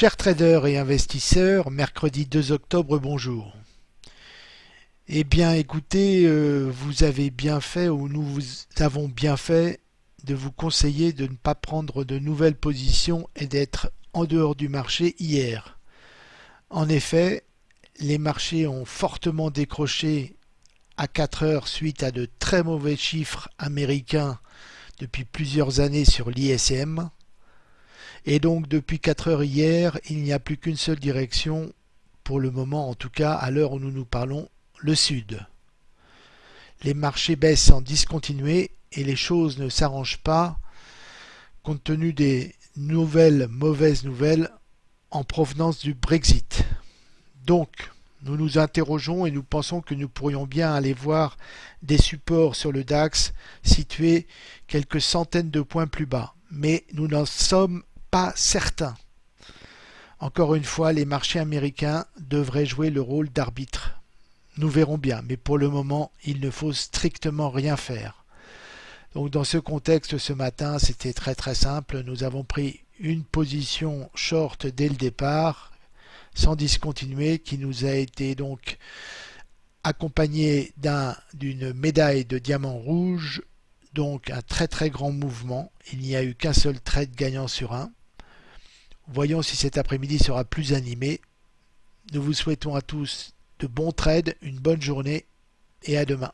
Chers traders et investisseurs, mercredi 2 octobre, bonjour. Eh bien écoutez, euh, vous avez bien fait ou nous vous avons bien fait de vous conseiller de ne pas prendre de nouvelles positions et d'être en dehors du marché hier. En effet, les marchés ont fortement décroché à 4 heures suite à de très mauvais chiffres américains depuis plusieurs années sur l'ISM. Et donc depuis 4 heures hier, il n'y a plus qu'une seule direction, pour le moment en tout cas, à l'heure où nous nous parlons, le sud. Les marchés baissent en discontinué et les choses ne s'arrangent pas compte tenu des nouvelles mauvaises nouvelles en provenance du Brexit. Donc, nous nous interrogeons et nous pensons que nous pourrions bien aller voir des supports sur le DAX situés quelques centaines de points plus bas. Mais nous n'en sommes pas certains. Encore une fois, les marchés américains devraient jouer le rôle d'arbitre. Nous verrons bien, mais pour le moment, il ne faut strictement rien faire. Donc dans ce contexte, ce matin, c'était très très simple. Nous avons pris une position short dès le départ, sans discontinuer, qui nous a été donc accompagnée d'une médaille de diamant rouge, donc un très très grand mouvement. Il n'y a eu qu'un seul trade gagnant sur un. Voyons si cet après-midi sera plus animé. Nous vous souhaitons à tous de bons trades, une bonne journée et à demain.